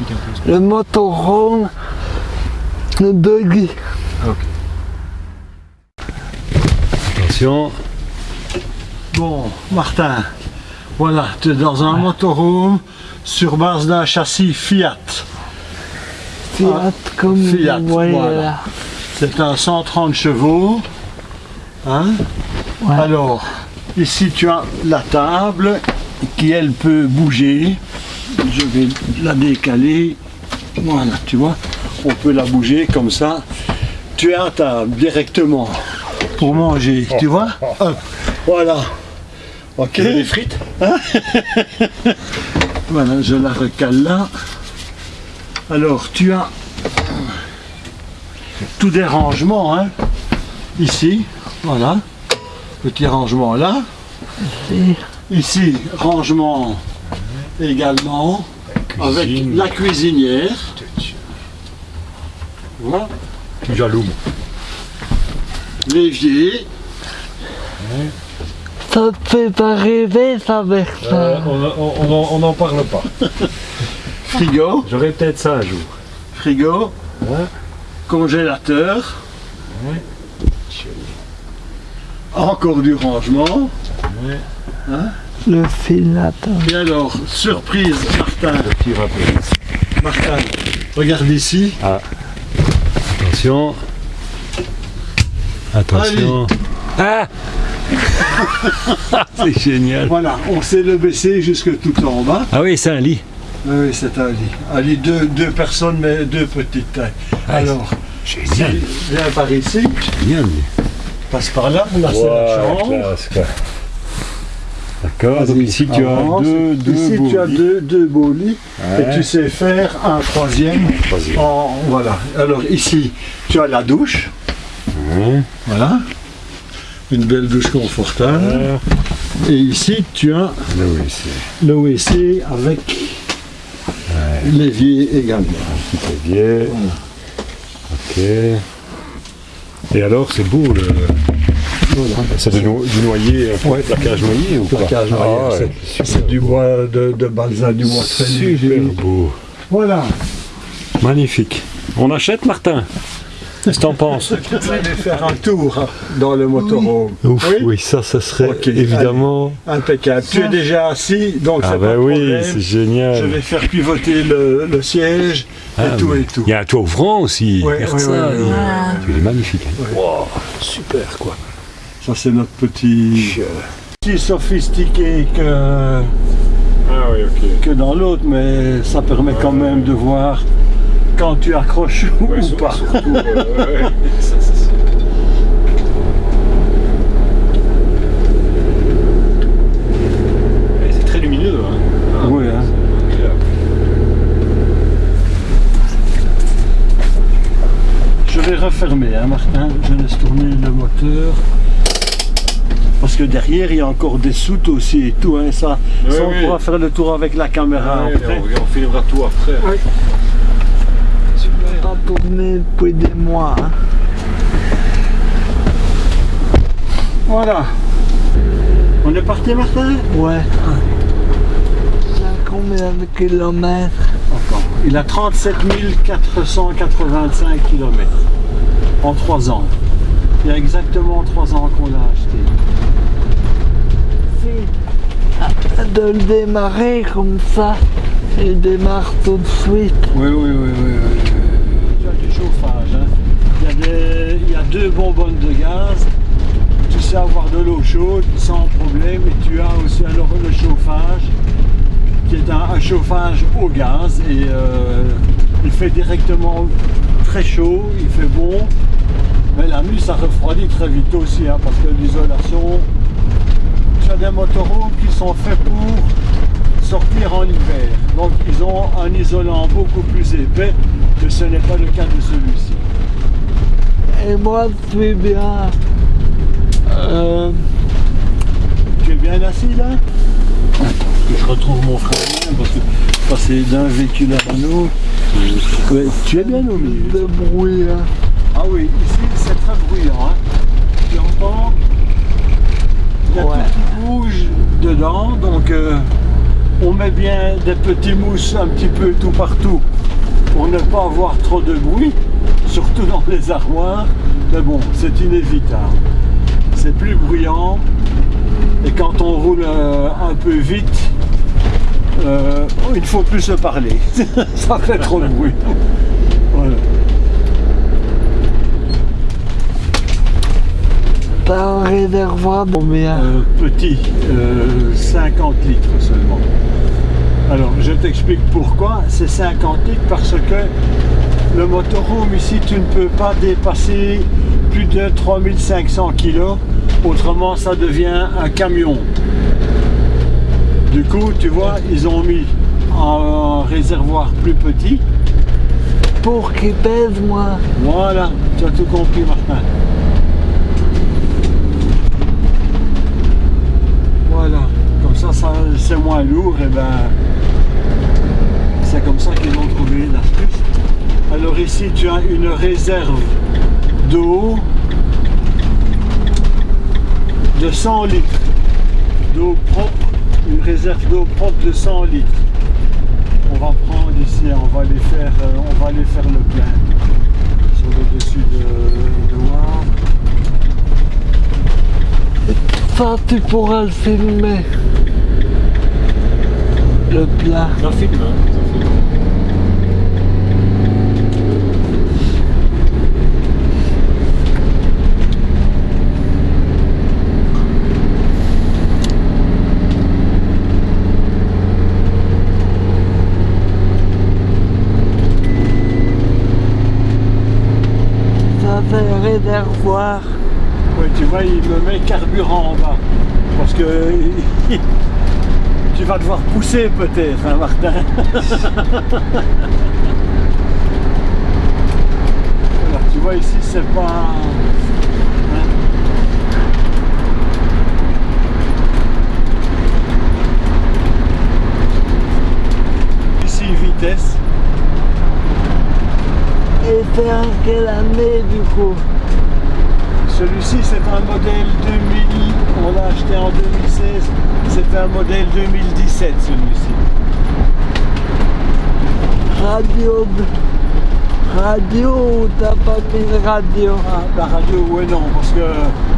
explique un peu. ce que- le motorhome, le buggy. Attention. Bon, Martin, voilà, tu es dans un motorhome sur base d'un châssis Fiat. Fiat Ah, comme Fiat, voilà. là. C'est un 130 chevaux. Hein Ouais. Alors, ici tu as la table qui elle peut bouger. Je vais la décaler. Voilà, tu vois, on peut la bouger comme ça. Tu as table directement pour manger, tu vois Hop, Voilà. Ok. Des frites? Voilà, je la recale là. Alors, tu as tous des rangements, hein, ici, voilà, petit rangement là. Ici, rangement également, avec la cuisinière. Voilà, Tu jaloux. l'évier, Ça te fait pas rêver ça, Bertrand Euh, on n'en parle pas. frigo, J'aurai peut-être ça un jour. frigo, Ouais. congélateur, encore du rangement. Le fil attends. Et alors, surprise, Martin, Petit rappel. Martin, regarde ici. Attention. Attention. Ah C'est génial. Voilà, on sait le baisser jusque tout en bas. Ah oui, c'est un lit. Oui, oui, c'est un lit. Un lit, deux, deux personnes, mais deux petites tailles. Ah, alors, Génial. viens par ici, Génial. passe par là, là c'est la chambre. classe. D'accord, donc ici tu as deux, deux Ici beaux tu as lits. deux, deux beaux lits Ouais. et tu sais faire un troisième. Troisième. En, voilà. Alors ici tu as la douche. Ouais. Voilà. Une belle douche confortable. Et ici tu as le WC avec l'évier également. c'est bien. Ok. Et alors, c'est beau, le... c'est du, no- du noyer, peu Ouais. placage noyer ou pas? Placage Ah, noyer, ouais, c'est- du bois de, de balsa, du bois très Super beau. Voilà. Magnifique. On achète, Martin? Qu'est-ce que t'en penses? Vous allez faire un tour dans le motorhome. Ouf, Oui. oui, ça, ça serait évidemment... Impeccable. Tu es déjà assis, donc Ah c'est ben pas de oui, c'est Je génial. vais faire pivoter le, le siège Ah, et tout et tout. Il y a un toit ouvrant aussi. Ouais, ouais, il- est magnifique. hein. Ouais. Wow, super quoi. Ça c'est notre petit... Petit sophistiqué que, Ah oui, ok. que dans l'autre, mais ça permet quand même de voir quand tu accroches ou pas. Surtout, euh, ouais, ouais. Ça, c'est très lumineux. Hein. Ah, Oui, hein. Je vais refermer, hein, Martin. Je laisse tourner le moteur. Parce que derrière, il y a encore des soutes aussi et tout. Hein, ça, Oui, ça, on oui. pourra faire le tour avec la caméra après. on, on filmera tout après. Ouais. Super. Pas tourné depuis des mois. hein. Voilà. On est parti, Martin? Ouais. Ça a combien de kilomètres Encore. Il a 37 485 km en 3 ans. Il y a exactement 3 ans qu'on l'a acheté. Si. De le démarrer comme ça, il démarre tout de suite. Oui, oui, oui, oui. oui. Tu as du chauffage. hein. Il, y a des- il y a deux bonbonnes de gaz. Tu sais avoir de l'eau chaude sans problème. Et tu as aussi alors le chauffage qui est un, un chauffage au gaz. Et euh, il fait directement très chaud, il fait bon. Mais la nuit, ça refroidit très vite aussi, hein, parce que l'isolation, tu as des motorhomes qui sont faits pour sortir en hiver. Donc ils ont un isolant beaucoup plus épais que ce n'est pas le cas de celui-ci. Et moi, je suis bien. Euh, Tu es bien assis là? Que je retrouve mon frère parce que passer d'un véhicule à un autre. Ouais, tu es bien au milieu. de bruit. hein. Ah oui, ici c'est très bruyant. Il y a Ouais. tout qui bouge dedans, donc euh, on met bien des petits mousses un petit peu tout partout pour ne pas avoir trop de bruit, surtout dans les armoires. Mais bon, c'est inévitable. C'est plus bruyant et quand on roule euh, un peu vite, euh, il ne faut plus se parler. Ça fait trop de bruit. Voilà. Un Euh, petit, euh, 50 litres seulement. Alors, je t'explique pourquoi. C'est 50 litres parce que le motorhome ici, tu ne peux pas dépasser plus de 3500 kg. Autrement, ça devient un camion. Du coup, tu vois, ils ont mis un réservoir plus petit. Pour qu'il pèse moins. Voilà, tu as tout compris, Martin. Voilà, comme ça, ça c'est moins lourd, et ben c'est comme ça qu'ils ont trouvé l'astuce. Alors ici, tu as une réserve d'eau de 100 litres d'eau propre, une réserve d'eau propre de 100 litres. On va prendre ici, on va les faire, euh, on va aller faire le plein sur le dessus de, de. Ça, tu pourras le filmer. Le plat. J'en filme, hein. Ça, c'est le réservoir. Ouais, tu vois, il me met carburant en bas. Parce que tu vas devoir pousser peut-être, hein, Martin. Voilà, tu vois ici, c'est pas. hein. Ici, vitesse. Et c'est en quelle année du coup? Celui-ci, c'est un modèle 2000, on l'a acheté en 2016, c'est un modèle 2017 celui-ci. Radio. Radio ou t'as pas mis de radio Ah, la radio, ouais non, parce que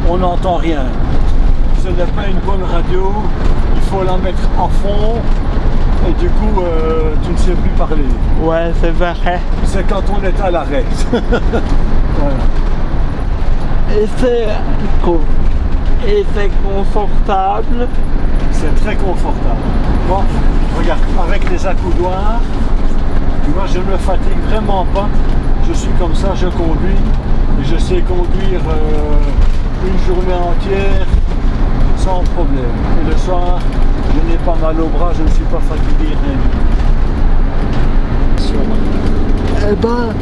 on n'entend rien. Ce n'est pas une bonne radio, il faut la mettre à fond et du coup euh, tu ne sais plus parler. Ouais, c'est vrai. C'est quand on est à l'arrêt. Voilà. Et c'est et c'est confortable. C'est très confortable. Bon, regarde, avec les accoudoirs, tu vois, je ne me fatigue vraiment pas. Je suis comme ça, je conduis et je sais conduire euh, une journée entière sans problème. Et le soir, je n'ai pas mal au bras, je ne suis pas fatigué. rien du tout. Eh ben,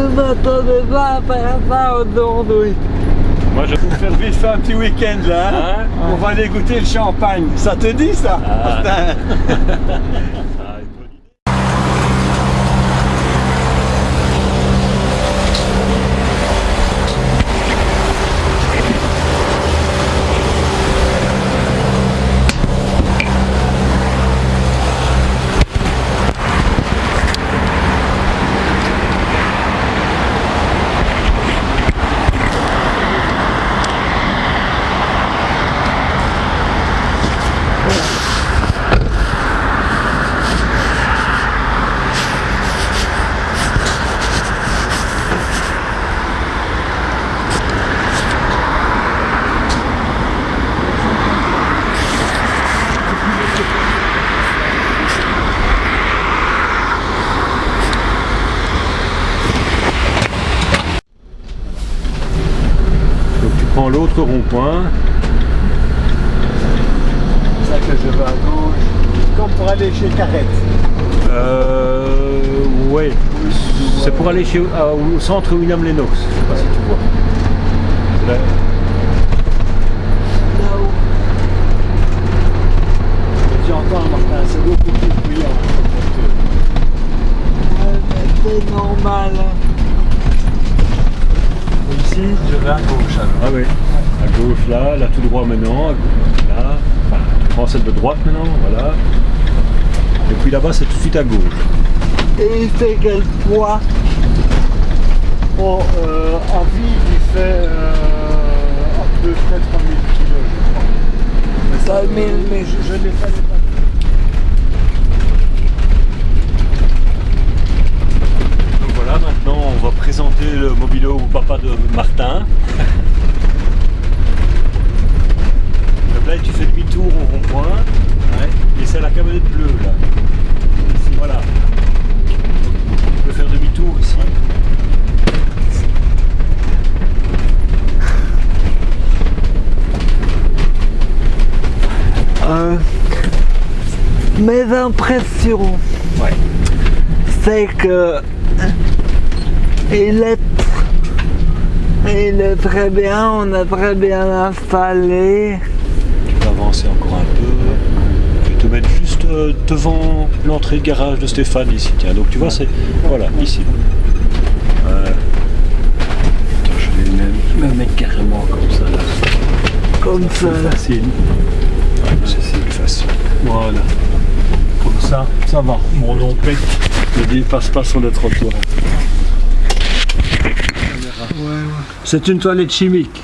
je m'attendais pas à faire ça aujourd'hui. Moi, je... Vais faire vite un petit week-end là. hein. Hein? On va aller goûter le champagne. Ça te dit ça? Ah, une bonne idée. Donc rond-point. C'est ça que je vais à gauche. Comme pour aller chez Carrette. Euh, ouais. C'est pour aller chez, à- au centre William Lennox. Je sais pas si tu vois. C'est là- Là-haut. Et tu entends Martin, c'est beaucoup plus bruyant. Ouais, mais c'est normal. hein. Ici, je vais à gauche alors. Ah oui. À gauche là, là tout droit maintenant. à gauche, Là. Enfin, tu prends celle de droite maintenant, voilà. Et puis là-bas, c'est tout de suite à gauche. Et il fait quel poids Bon, euh, à vide, il fait euh, à peu près 3000 kilos, je crois. Mais ça, 3000, euh, mais- je, je l'ai pas. Donc voilà, maintenant on va présenter le mobilo au papa de Martin. Donc là tu fais demi-tour au rond-point. Et c'est la camionnette bleue là. Ici, voilà. Tu peux faire demi-tour ici. Euh, Mes impressions, Ouais. c'est que il est, il est très bien, on est très bien installé. Tu peux avancer encore un peu. Je vais te mettre juste euh, devant l'entrée de garage de Stéphane ici. Tiens, donc tu vois, c'est. Voilà, ici. Attends, je vais le même, le mettre carrément comme ça là. Comme ça. Facile. Ouais, c'est plus facile. Voilà. Ça, ça va. Mon long pec ne dépasse pas sur le trottoir. C'est une toilette chimique.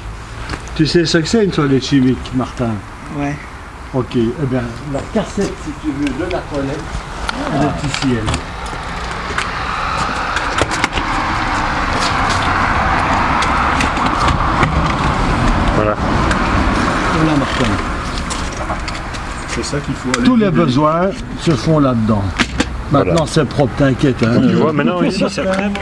Tu sais ce que c'est une toilette chimique, Martin? Ouais. Ok, eh bien, la cassette, si tu veux, de la toilette, elle est ici, elle. Voilà. Voilà, Martin. C'est ça qu'il faut aller. Tous les besoins se font là-dedans. Maintenant, Voilà. c'est propre, t'inquiète. hein. Tu vois, maintenant ici, c'est vraiment.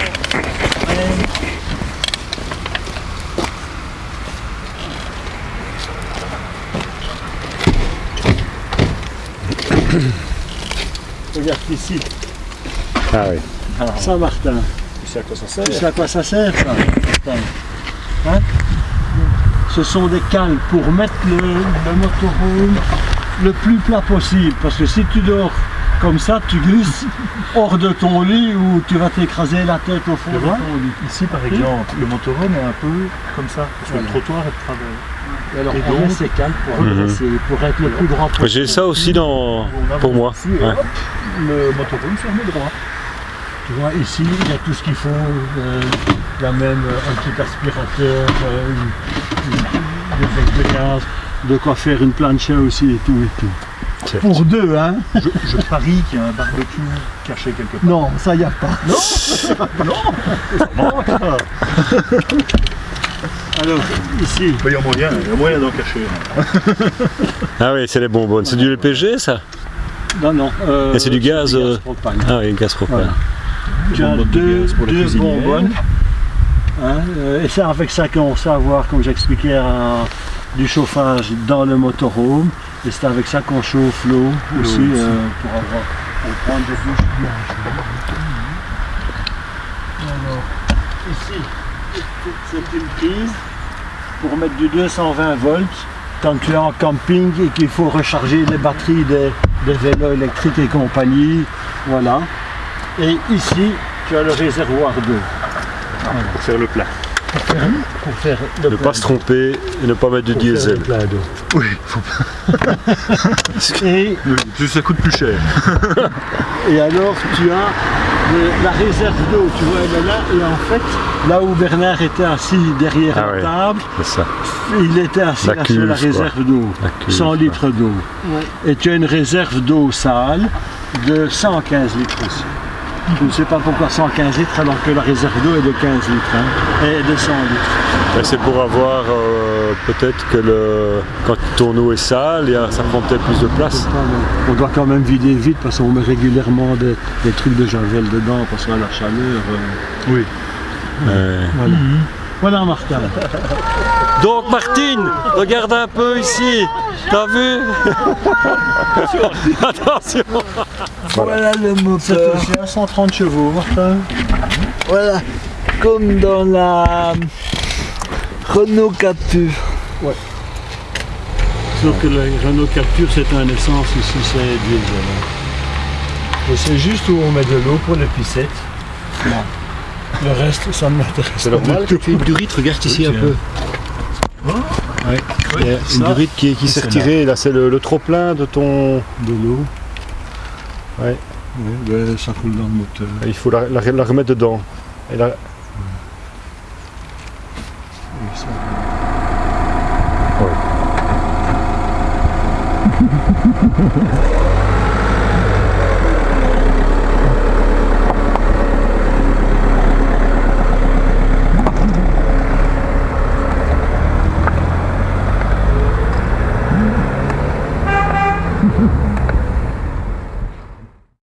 Regarde ici. Ah oui. Ça, Martin. Tu sais à quoi ça sert Tu sais à quoi ça sert, ça Hein? Ce sont des cales pour mettre le, le motorhome le plus plat possible. Parce que si tu dors comme ça, tu glisses hors de ton lit ou tu vas t'écraser la tête au fond de ton lit. Ici, par exemple, le motorhome est un peu comme ça, parce que Voilà. le trottoir est de travers. Et alors, Et on donc- met ces cales pour, Mhm. pour être le plus droit possible. J'ai ça aussi dans. Pour moi. ici, Ouais. hop, le motorhome se remet droit. Tu vois, ici, il y a tout ce qu'il faut. euh, il y a même un petit aspirateur, euh, une- une- de gaz, de quoi faire une plancha aussi et tout et tout. Pour deux, hein Je, je parie qu'il y a un barbecue caché quelque part. Non, ça y a pas. Alors, ici, Il y a moyen, il y a moyen d'en cacher. Ah oui, c'est les bonbonnes. C'est du LPG ça? Non, non. euh, Et c'est du gaz, euh, propane. Ah oui, gaz propane. Voilà. Tu as bonbonnes de deux, gaz pour les deux cuisinières. bonbonnes. Hein, euh, et c'est avec ça qu'on sait avoir, comme j'expliquais, un- du chauffage dans le motorhome. Et c'est avec ça qu'on chauffe l'eau aussi, euh, pour avoir pour prendre des douches. Alors, ici, c'est une prise pour mettre du 220 volts quand tu es en camping et qu'il faut recharger les batteries des, des vélos électriques et compagnie. Voilà. Et ici, tu as le réservoir d'eau Pour faire le plat. Pour faire le Ne pas se tromper et ne pas mettre du pour faire diesel. le plein d'eau. Oui, Et, ça coûte plus cher. et alors, tu as le- la réserve d'eau, tu vois, elle est là. Et en fait, là où Bernard était assis derrière Ah la ouais. table, ça. il était assis La là sur la réserve d'eau. La cuve, 100 quoi. litres d'eau. Et tu as une réserve d'eau sale de 115 litres aussi. Je ne sais pas pourquoi 115 litres alors que la réserve d'eau est de 15 litres hein, et de 100 litres. Mais c'est pour avoir euh, peut-être que le quand ton eau est sale, il y a- ça prend peut-être plus de place. On doit quand même vider vite parce qu'on met régulièrement des, des trucs de javel dedans parce que la chaleur. euh, Oui. Euh, voilà. Voilà Martin. Donc Martine, regarde un peu ici. T'as vu Attention. Voilà le C'est moteur. à 130 chevaux Martin. Voilà. Comme dans la Renault Captur. Sauf que le Renault Capture c'est un essence, ici c'est diesel. Et c'est juste où on met de l'eau pour les pissettes. Le reste, ça ne m'intéresse C'est pas normal tout. Philippe Durit regarde ici un peu. Ouais. Il y a une durite qui, qui s'est retirée. Là, c'est le, le trop-plein de ton. De l'eau. Ouais. Ouais, ben, ça coule dans le moteur. Il faut la, la- la remettre dedans. Et ça-